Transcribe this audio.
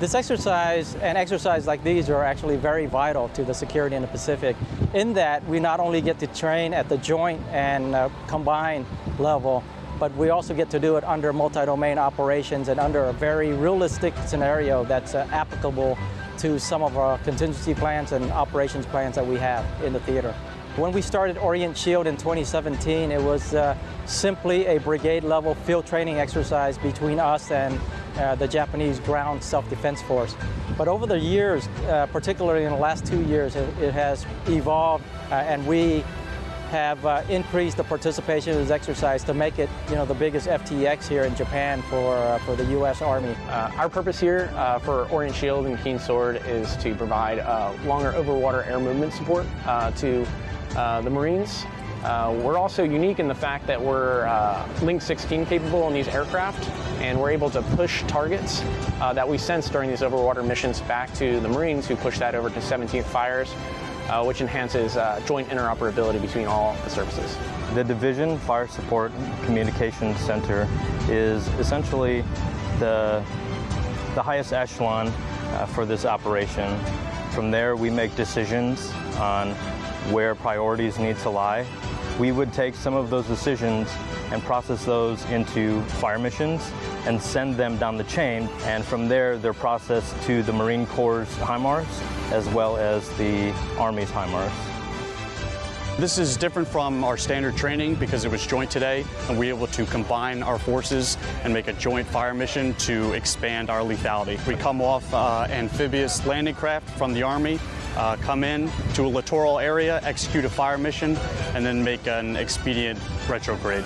This exercise and exercises like these are actually very vital to the security in the Pacific in that we not only get to train at the joint and uh, combined level, but we also get to do it under multi-domain operations and under a very realistic scenario that's uh, applicable to some of our contingency plans and operations plans that we have in the theater. When we started Orient Shield in 2017, it was uh, simply a brigade level field training exercise between us and uh, the Japanese ground self-defense force. But over the years, uh, particularly in the last two years, it, it has evolved uh, and we have uh, increased the participation in this exercise to make it, you know, the biggest FTX here in Japan for, uh, for the U.S. Army. Uh, our purpose here for Orient Shield and Keen Sword is to provide longer overwater air movement support to the Marines. We're also unique in the fact that we're Link 16 capable in these aircraft, and we're able to push targets that we sense during these overwater missions back to the Marines who push that over to 17th Fires uh, which enhances uh, joint interoperability between all the services. The Division Fire Support Communications Center is essentially the, the highest echelon uh, for this operation. From there, we make decisions on where priorities need to lie. We would take some of those decisions and process those into fire missions and send them down the chain. And from there, they're processed to the Marine Corps HIMARS as well as the Army's HIMARS. This is different from our standard training because it was joint today and we were able to combine our forces and make a joint fire mission to expand our lethality. We come off uh, amphibious landing craft from the Army, uh, come in to a littoral area, execute a fire mission, and then make an expedient retrograde.